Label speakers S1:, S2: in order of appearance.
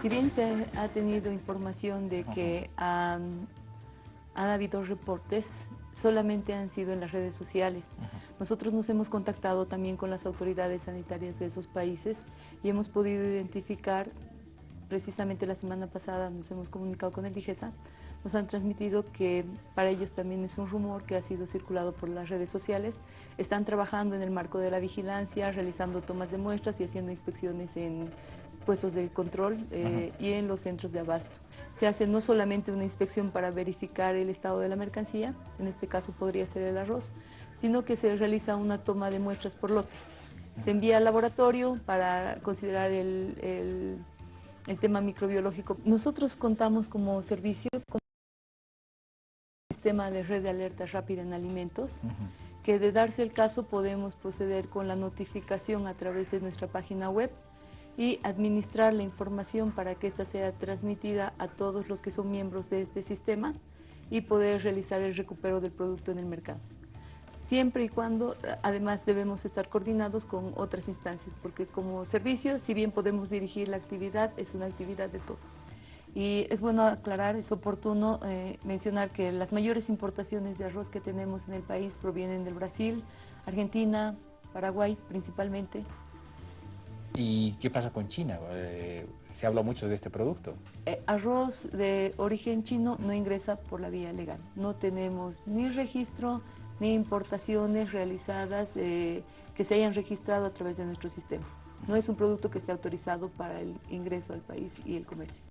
S1: Si bien se ha tenido información de que han, habido reportes, solamente han sido en las redes sociales. Nosotros nos hemos contactado también con las autoridades sanitarias de esos países y hemos podido identificar, precisamente la semana pasada nos hemos comunicado con el DIGESA, nos han transmitido que para ellos también es un rumor que ha sido circulado por las redes sociales. Están trabajando en el marco de la vigilancia, realizando tomas de muestras y haciendo inspecciones en puestos de control eh, y en los centros de abasto. Se hace no solamente una inspección para verificar el estado de la mercancía, en este caso podría ser el arroz, sino que se realiza una toma de muestras por lote. Se envía al laboratorio para considerar el, el, tema microbiológico. Nosotros contamos como servicio con un sistema de red de alerta rápida en alimentos, que de darse el caso podemos proceder con la notificación a través de nuestra página web y administrar la información para que ésta sea transmitida a todos los que son miembros de este sistema y poder realizar el recupero del producto en el mercado. Siempre y cuando, además, debemos estar coordinados con otras instancias, porque como servicio, si bien podemos dirigir la actividad, es una actividad de todos. Y es bueno aclarar, es oportuno eh, mencionar que las mayores importaciones de arroz que tenemos en el país provienen del Brasil, Argentina, Paraguay principalmente,
S2: ¿Y qué pasa con China? Eh, se habla mucho de este producto.
S1: Eh, arroz de origen chino no ingresa por la vía legal. No tenemos ni registro ni importaciones realizadas eh, que se hayan registrado a través de nuestro sistema. No es un producto que esté autorizado para el ingreso al país y el comercio.